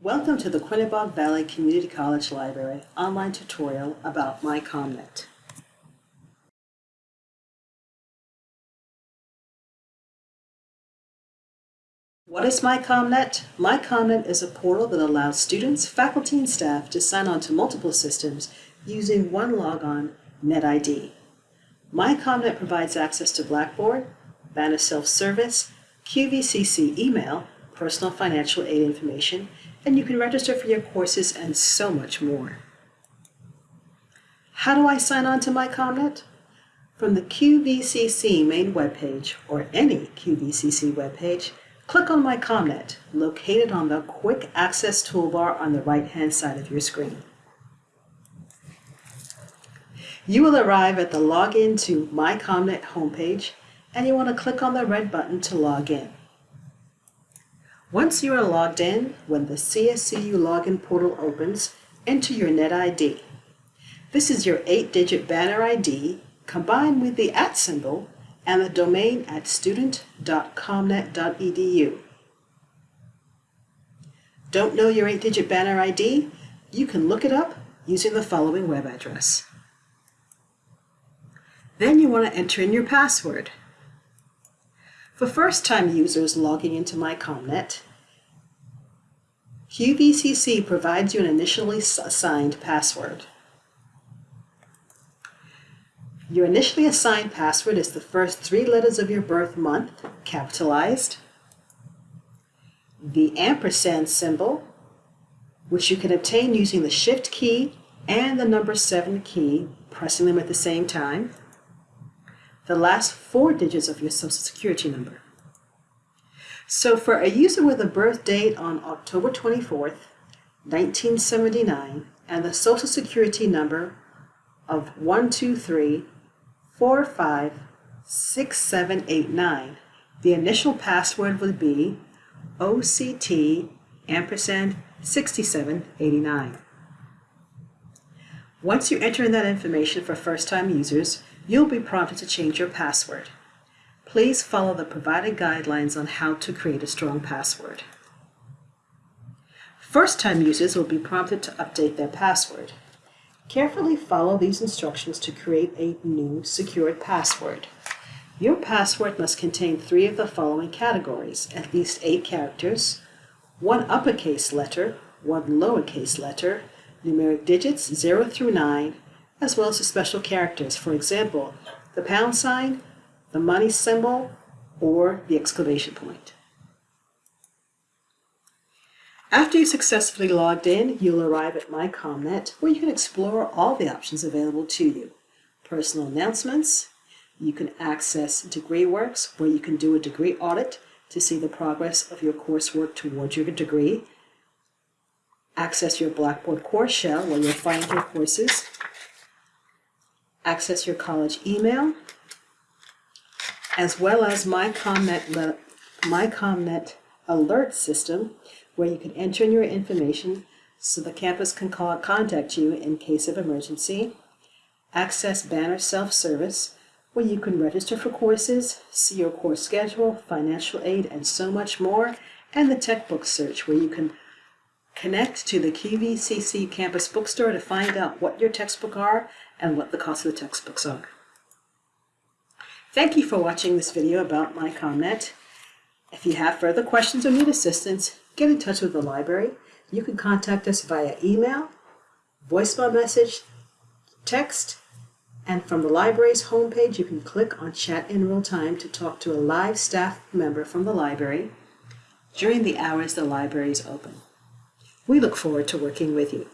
Welcome to the Quinebaug Valley Community College Library online tutorial about MyCommNet. What is MyCommNet? MyCommNet is a portal that allows students, faculty, and staff to sign on to multiple systems using one logon, NetID. MyCommNet provides access to Blackboard, Banner Self-Service, QVCC email, personal financial aid information, and you can register for your courses and so much more. How do I sign on to my MyCommNet? From the QVCC main webpage or any QVCC webpage, click on My MyCommNet, located on the Quick Access toolbar on the right-hand side of your screen. You will arrive at the Login to My MyCommNet homepage, and you want to click on the red button to log in. Once you are logged in, when the CSCU login portal opens, enter your NetID. This is your 8-digit banner ID combined with the at symbol and the domain at student.commnet.edu. Don't know your 8-digit banner ID? You can look it up using the following web address. Then you want to enter in your password. For first-time users logging into MyCommNet, QVCC provides you an initially assigned password. Your initially assigned password is the first three letters of your birth month, capitalized, the ampersand symbol, which you can obtain using the Shift key and the number 7 key, pressing them at the same time, the last four digits of your social security number. So for a user with a birth date on October 24th, 1979, and the social security number of 123456789, the initial password would be OCT ampersand 6789. Once you enter in that information for first-time users, you'll be prompted to change your password. Please follow the provided guidelines on how to create a strong password. First-time users will be prompted to update their password. Carefully follow these instructions to create a new secured password. Your password must contain three of the following categories, at least eight characters, one uppercase letter, one lowercase letter, numeric digits 0 through 9, as well as the special characters, for example, the pound sign, the money symbol, or the exclamation point. After you successfully logged in, you'll arrive at MyCommNet, where you can explore all the options available to you. Personal announcements, you can access DegreeWorks, where you can do a degree audit to see the progress of your coursework towards your degree. Access your Blackboard course shell, where you'll find your courses. Access your college email, as well as MyCommNet, MyCommNet alert system, where you can enter in your information so the campus can call, contact you in case of emergency. Access Banner Self-Service, where you can register for courses, see your course schedule, financial aid, and so much more. And the Textbook Search, where you can connect to the QVCC campus bookstore to find out what your textbook are and what the cost of the textbooks are. Thank you for watching this video about MyCommNet. If you have further questions or need assistance, get in touch with the library. You can contact us via email, voicemail message, text, and from the library's homepage, you can click on Chat in Real Time to talk to a live staff member from the library during the hours the library is open. We look forward to working with you.